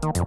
どうぞ。